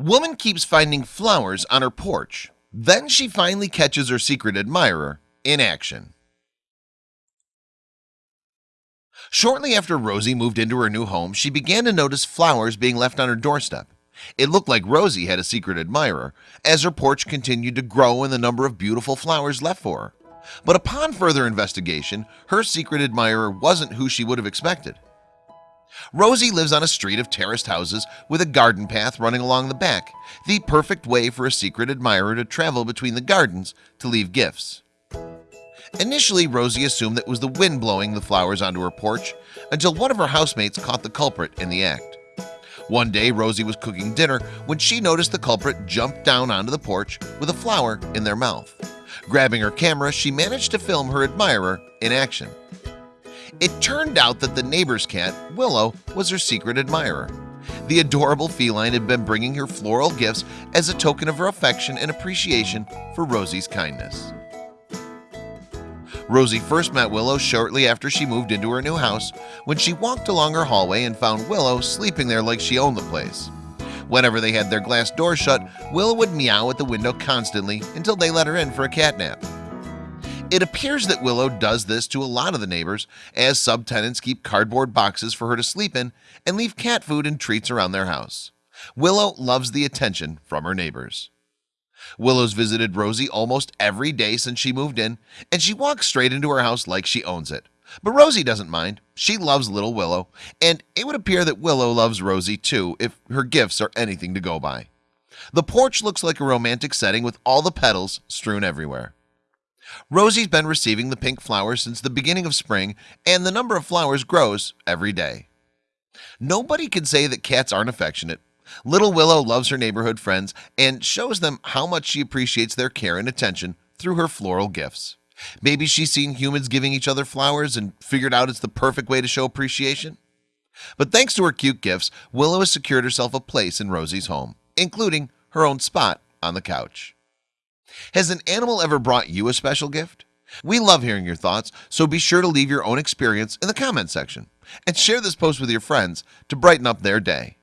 Woman keeps finding flowers on her porch. Then she finally catches her secret admirer in action. Shortly after Rosie moved into her new home, she began to notice flowers being left on her doorstep. It looked like Rosie had a secret admirer as her porch continued to grow in the number of beautiful flowers left for her. But upon further investigation, her secret admirer wasn't who she would have expected. Rosie lives on a street of terraced houses with a garden path running along the back the perfect way for a secret admirer to travel between the gardens to leave gifts. Initially Rosie assumed that it was the wind blowing the flowers onto her porch until one of her housemates caught the culprit in the act. One day Rosie was cooking dinner when she noticed the culprit jumped down onto the porch with a flower in their mouth Grabbing her camera she managed to film her admirer in action. It turned out that the neighbor's cat Willow was her secret admirer. The adorable feline had been bringing her floral gifts as a token of her affection and appreciation for Rosie's kindness. Rosie first met Willow shortly after she moved into her new house when she walked along her hallway and found Willow sleeping there like she owned the place Whenever they had their glass door shut Willow would meow at the window constantly until they let her in for a cat nap. It appears that Willow does this to a lot of the neighbors as subtenants keep cardboard boxes for her to sleep in and leave cat food and treats around their house. Willow loves the attention from her neighbors. Willow's visited Rosie almost every day since she moved in and she walks straight into her house like she owns it But Rosie doesn't mind. She loves little Willow. And it would appear that Willow loves Rosie too if her gifts are anything to go by. The porch looks like a romantic setting with all the petals strewn everywhere. Rosie's been receiving the pink flowers since the beginning of spring and the number of flowers grows every day. Nobody can say that cats aren't affectionate. Little Willow loves her neighborhood friends and shows them how much she appreciates their care and attention through her floral gifts Maybe she's seen humans giving each other flowers and figured out it's the perfect way to show appreciation? But thanks to her cute gifts Willow has secured herself a place in Rosie's home including her own spot on the couch. Has an animal ever brought you a special gift? We love hearing your thoughts So be sure to leave your own experience in the comment section and share this post with your friends to brighten up their day